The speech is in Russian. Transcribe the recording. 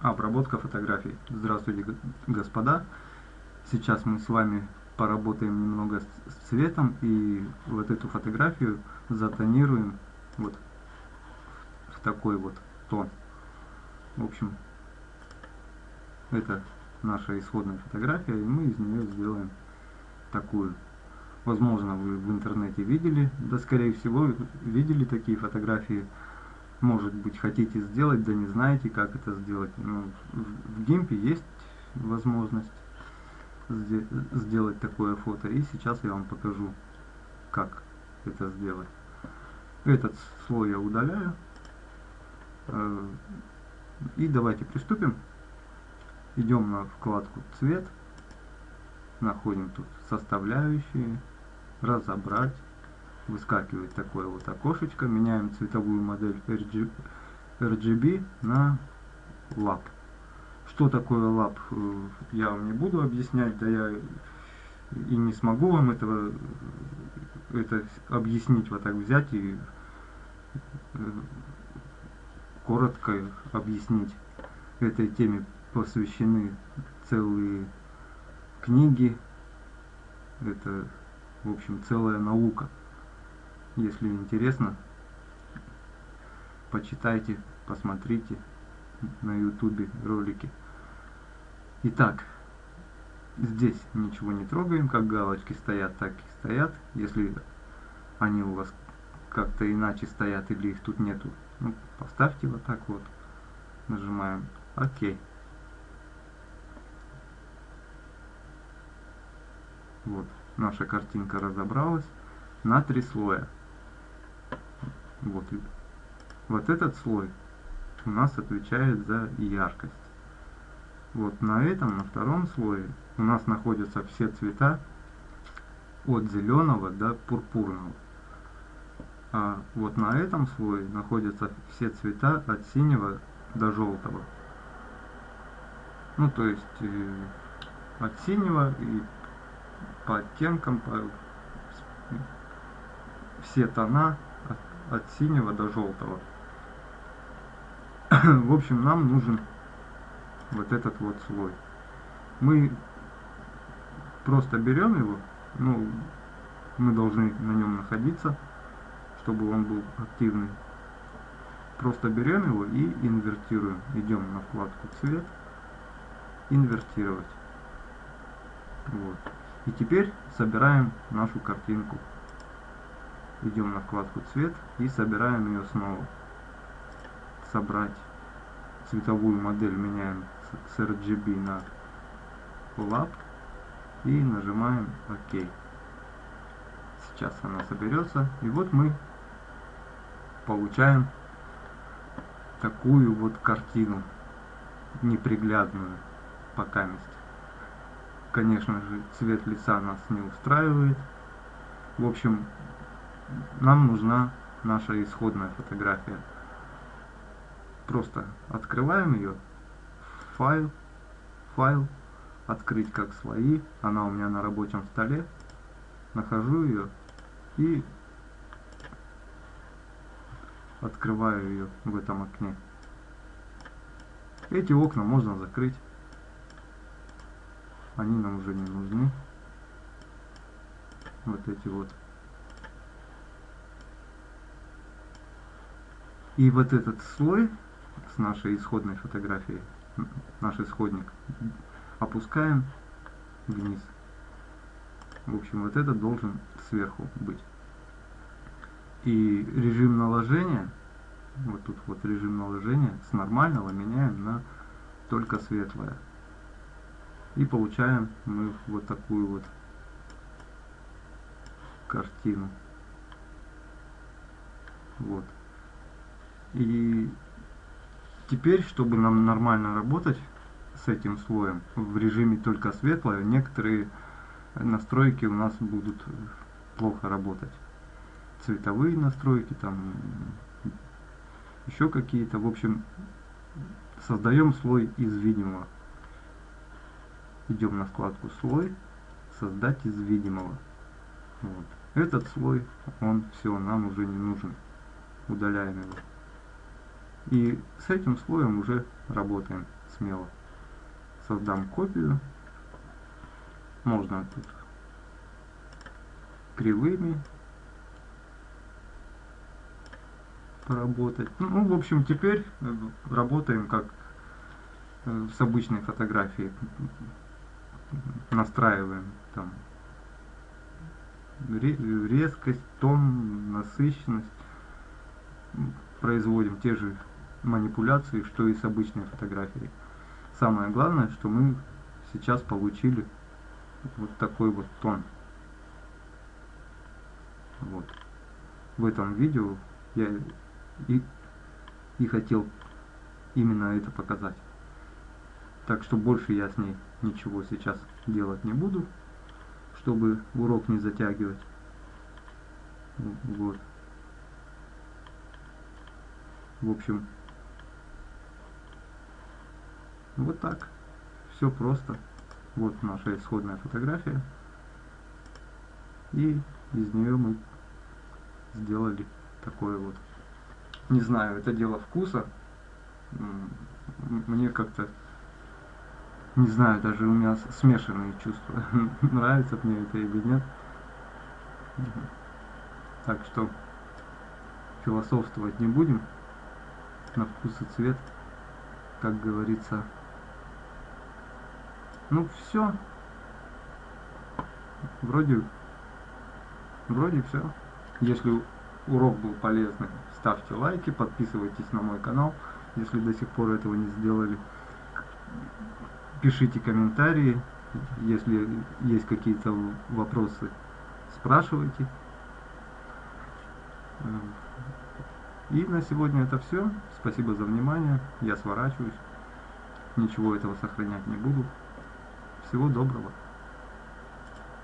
Обработка фотографий. Здравствуйте, господа. Сейчас мы с вами поработаем немного с цветом и вот эту фотографию затонируем вот в такой вот тон. В общем, это наша исходная фотография, и мы из нее сделаем такую. Возможно, вы в интернете видели, да скорее всего видели такие фотографии может быть хотите сделать, да не знаете, как это сделать. Ну, в, гимпе есть возможность сделать такое фото. И сейчас я вам покажу, как это сделать. Этот слой я удаляю. Э, и давайте приступим. Идем на вкладку «Цвет». Находим тут составляющие, разобрать выскакивает такое вот окошечко, меняем цветовую модель RGB на лап. Что такое лап, э, я вам не буду объяснять, да я и не смогу вам этого это объяснить, вот так взять и э, коротко объяснить. Этой теме посвящены целые книги, это, в общем, целая наука. Если интересно, почитайте, посмотрите на ютубе ролики. Итак, здесь ничего не трогаем, как галочки стоят, так и стоят. Если они у вас как-то иначе стоят или их тут нету, ну, поставьте вот так вот. Нажимаем ОК. Вот, наша картинка разобралась на три слоя. Вот, вот этот слой у нас отвечает за яркость. Вот на этом, на втором слое у нас находятся все цвета от зеленого до пурпурного. А вот на этом слое находятся все цвета от синего до желтого. Ну, то есть э, от синего и по оттенкам, по, все тона от синего до желтого. В общем, нам нужен вот этот вот слой. Мы просто берем его, ну, мы должны на нем находиться, чтобы он был активный. Просто берем его и инвертируем. Идем на вкладку цвет, инвертировать. Вот. И теперь собираем нашу картинку идем на вкладку цвет и собираем ее снова. Собрать цветовую модель меняем с RGB на Lab и нажимаем ОК сейчас она соберется и вот мы получаем такую вот картину неприглядную пока месте конечно же цвет лица нас не устраивает. В общем нам нужна наша исходная фотография. Просто открываем ее, файл, файл, открыть как свои, она у меня на рабочем столе, нахожу ее и открываю ее в этом окне. Эти окна можно закрыть, они нам уже не нужны. Вот эти вот И вот этот слой с нашей исходной фотографией, наш исходник, опускаем вниз. В общем, вот это должен сверху быть. И режим наложения, вот тут вот режим наложения, с нормального меняем на только светлое. И получаем мы вот такую вот картину. Вот. И теперь, чтобы нам нормально работать с этим слоем в режиме только светлое, некоторые настройки у нас будут плохо работать. Цветовые настройки, там еще какие-то. В общем, создаем слой из видимого. Идем на вкладку слой, создать из видимого. Вот. Этот слой, он все, нам уже не нужен. Удаляем его. И с этим слоем уже работаем. смело создам копию. Можно тут кривыми поработать. Ну, в общем, теперь э, работаем как э, с обычной фотографией. Настраиваем там резкость, тон, насыщенность. Производим те же манипуляции, что и с обычной фотографией. Самое главное, что мы сейчас получили вот такой вот тон. Вот. В этом видео я и, и хотел именно это показать. Так что больше я с ней ничего сейчас делать не буду, чтобы урок не затягивать. Вот. В общем, вот так. Все просто. Вот наша исходная фотография. И из нее мы сделали такое вот. Не знаю, это дело вкуса. Мне как-то, не знаю, даже у меня смешанные чувства. Нравится мне это или нет. Так что философствовать не будем. На вкус и цвет, как говорится. Ну все. Вроде Вроде все. Если урок был полезный, ставьте лайки, подписывайтесь на мой канал, если до сих пор этого не сделали. Пишите комментарии, если есть какие-то вопросы, спрашивайте. И на сегодня это все. Спасибо за внимание. Я сворачиваюсь. Ничего этого сохранять не буду. Всего доброго.